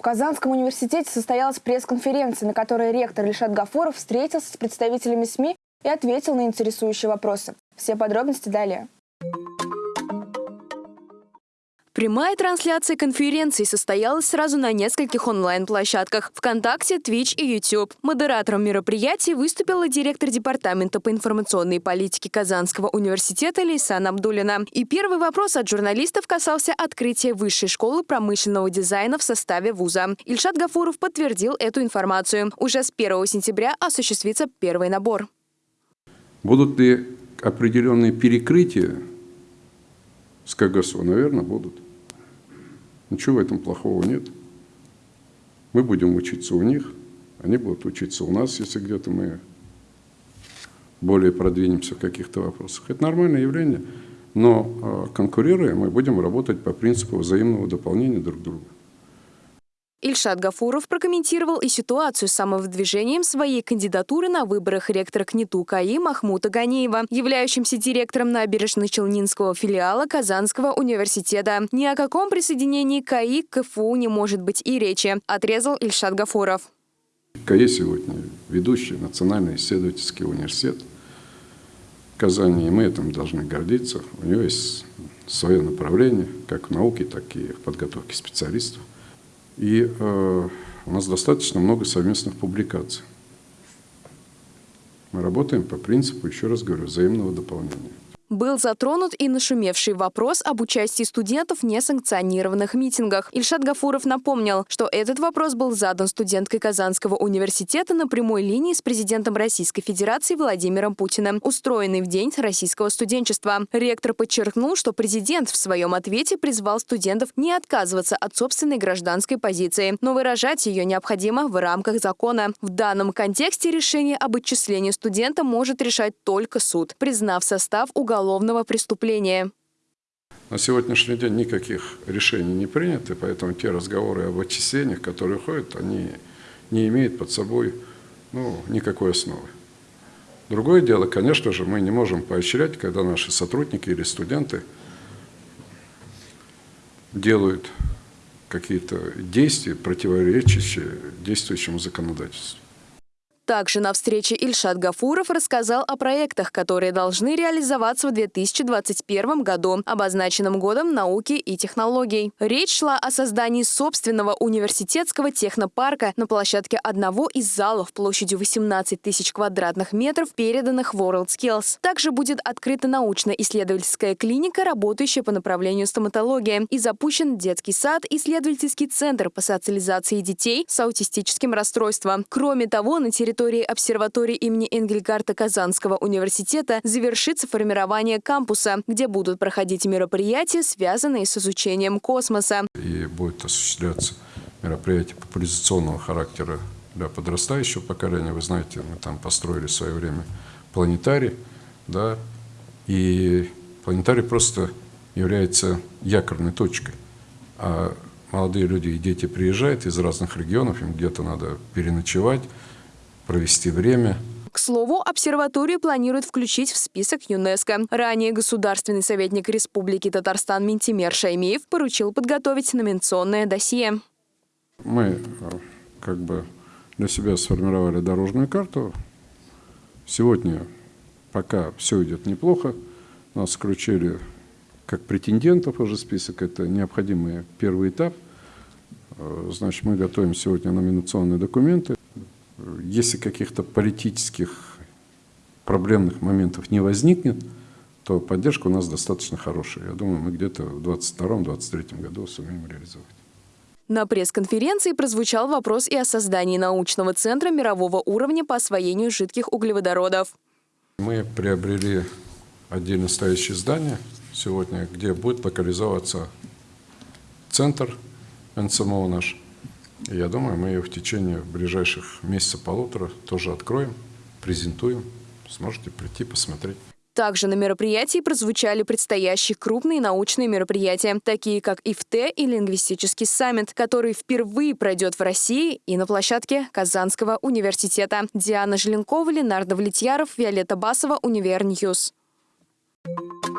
В Казанском университете состоялась пресс-конференция, на которой ректор Ильшат Гафуров встретился с представителями СМИ и ответил на интересующие вопросы. Все подробности далее. Прямая трансляция конференции состоялась сразу на нескольких онлайн-площадках – ВКонтакте, Twitch и YouTube. Модератором мероприятия выступила директор Департамента по информационной политике Казанского университета Лейсан Абдулина. И первый вопрос от журналистов касался открытия Высшей школы промышленного дизайна в составе вуза. Ильшат Гафуров подтвердил эту информацию. Уже с 1 сентября осуществится первый набор. Будут ли определенные перекрытия с КГСУ? Наверное, будут. Ничего в этом плохого нет. Мы будем учиться у них, они будут учиться у нас, если где-то мы более продвинемся в каких-то вопросах. Это нормальное явление, но а, конкурируя, мы будем работать по принципу взаимного дополнения друг друга. Ильшат Гафуров прокомментировал и ситуацию с самовыдвижением своей кандидатуры на выборах ректора КНИТУ КАИ Махмута Ганеева, являющимся директором набережно-Челнинского филиала Казанского университета. Ни о каком присоединении КАИ к КФУ не может быть и речи, отрезал Ильшат Гафуров. КАИ сегодня ведущий национальный исследовательский университет Казани, и мы этим должны гордиться. У него есть свое направление, как в науке, так и в подготовке специалистов. И э, у нас достаточно много совместных публикаций. Мы работаем по принципу, еще раз говорю, взаимного дополнения. Был затронут и нашумевший вопрос об участии студентов в несанкционированных митингах. Ильшат Гафуров напомнил, что этот вопрос был задан студенткой Казанского университета на прямой линии с президентом Российской Федерации Владимиром Путиным, устроенный в День российского студенчества. Ректор подчеркнул, что президент в своем ответе призвал студентов не отказываться от собственной гражданской позиции, но выражать ее необходимо в рамках закона. В данном контексте решение об отчислении студента может решать только суд, признав состав уголовного уголовного преступления. На сегодняшний день никаких решений не принято, поэтому те разговоры об отчислениях, которые ходят, они не имеют под собой ну, никакой основы. Другое дело, конечно же, мы не можем поощрять, когда наши сотрудники или студенты делают какие-то действия, противоречащие действующему законодательству. Также на встрече Ильшат Гафуров рассказал о проектах, которые должны реализоваться в 2021 году, обозначенном годом науки и технологий. Речь шла о создании собственного университетского технопарка на площадке одного из залов площадью 18 тысяч квадратных метров, переданных WorldSkills. Также будет открыта научно-исследовательская клиника, работающая по направлению стоматологии, и запущен детский сад, исследовательский центр по социализации детей с аутистическим расстройством. Кроме того, на территории территории обсерватории имени Энгельгарта Казанского университета завершится формирование кампуса, где будут проходить мероприятия, связанные с изучением космоса. И будет осуществляться мероприятие популяризационного характера для подрастающего поколения. Вы знаете, мы там построили в свое время планетарий, да, и планетарий просто является якорной точкой. А молодые люди и дети приезжают из разных регионов, им где-то надо переночевать, провести время. К слову, обсерваторию планируют включить в список ЮНЕСКО. Ранее государственный советник Республики Татарстан Ментимер Шаймеев поручил подготовить номинационное досье. Мы э, как бы для себя сформировали дорожную карту. Сегодня, пока все идет неплохо, нас включили как претендентов уже список. Это необходимый первый этап. Э, значит, мы готовим сегодня номинационные документы. Если каких-то политических проблемных моментов не возникнет, то поддержка у нас достаточно хорошая. Я думаю, мы где-то в 2022-2023 году сумеем реализовать. На пресс-конференции прозвучал вопрос и о создании научного центра мирового уровня по освоению жидких углеводородов. Мы приобрели отдельно стоящее здание сегодня, где будет локализоваться центр НСМО наш. Я думаю, мы ее в течение ближайших месяца-полутора тоже откроем, презентуем. Сможете прийти посмотреть. Также на мероприятии прозвучали предстоящие крупные научные мероприятия, такие как IFTE и лингвистический саммит, который впервые пройдет в России и на площадке Казанского университета. Диана Желенкова, Ленар Давлетьяров, Виолетта Басова, Univer News. Thank you.